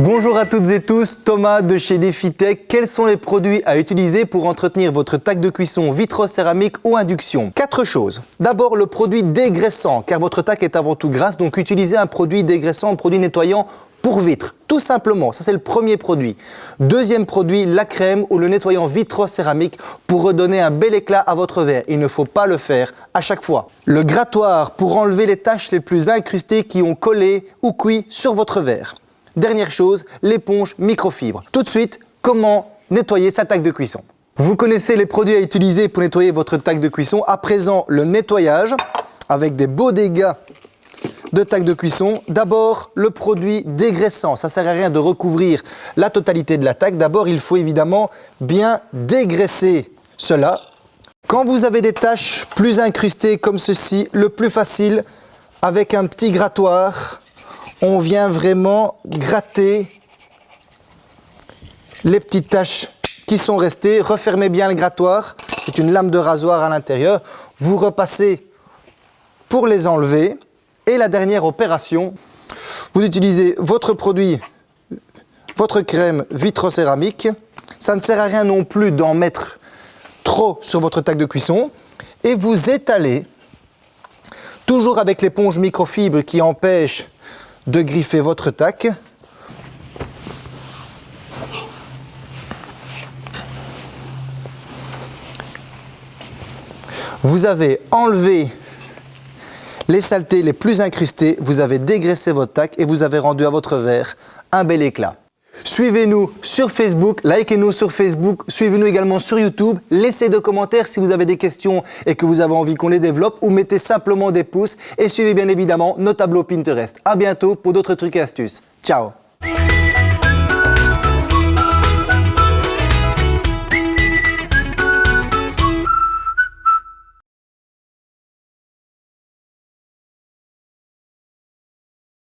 Bonjour à toutes et tous, Thomas de chez DefiTech. Quels sont les produits à utiliser pour entretenir votre tac de cuisson vitro-céramique ou induction? Quatre choses. D'abord, le produit dégraissant, car votre tac est avant tout grasse, donc utilisez un produit dégraissant, un produit nettoyant pour vitre, tout simplement. Ça, c'est le premier produit. Deuxième produit, la crème ou le nettoyant vitro-céramique pour redonner un bel éclat à votre verre. Il ne faut pas le faire à chaque fois. Le grattoir pour enlever les taches les plus incrustées qui ont collé ou cuit sur votre verre. Dernière chose, l'éponge microfibre. Tout de suite, comment nettoyer sa taque de cuisson Vous connaissez les produits à utiliser pour nettoyer votre taque de cuisson. À présent, le nettoyage avec des beaux dégâts de taque de cuisson. D'abord, le produit dégraissant. Ça ne sert à rien de recouvrir la totalité de la taque. D'abord, il faut évidemment bien dégraisser cela. Quand vous avez des taches plus incrustées comme ceci, le plus facile, avec un petit grattoir, on vient vraiment gratter les petites taches qui sont restées. Refermez bien le grattoir, c'est une lame de rasoir à l'intérieur. Vous repassez pour les enlever. Et la dernière opération, vous utilisez votre produit, votre crème vitrocéramique. Ça ne sert à rien non plus d'en mettre trop sur votre tac de cuisson. Et vous étalez, toujours avec l'éponge microfibre qui empêche de griffer votre tac. Vous avez enlevé les saletés les plus incrustées, vous avez dégraissé votre tac et vous avez rendu à votre verre un bel éclat. Suivez-nous sur Facebook, likez-nous sur Facebook, suivez-nous également sur YouTube. Laissez des commentaires si vous avez des questions et que vous avez envie qu'on les développe ou mettez simplement des pouces et suivez bien évidemment nos tableaux Pinterest. A bientôt pour d'autres trucs et astuces. Ciao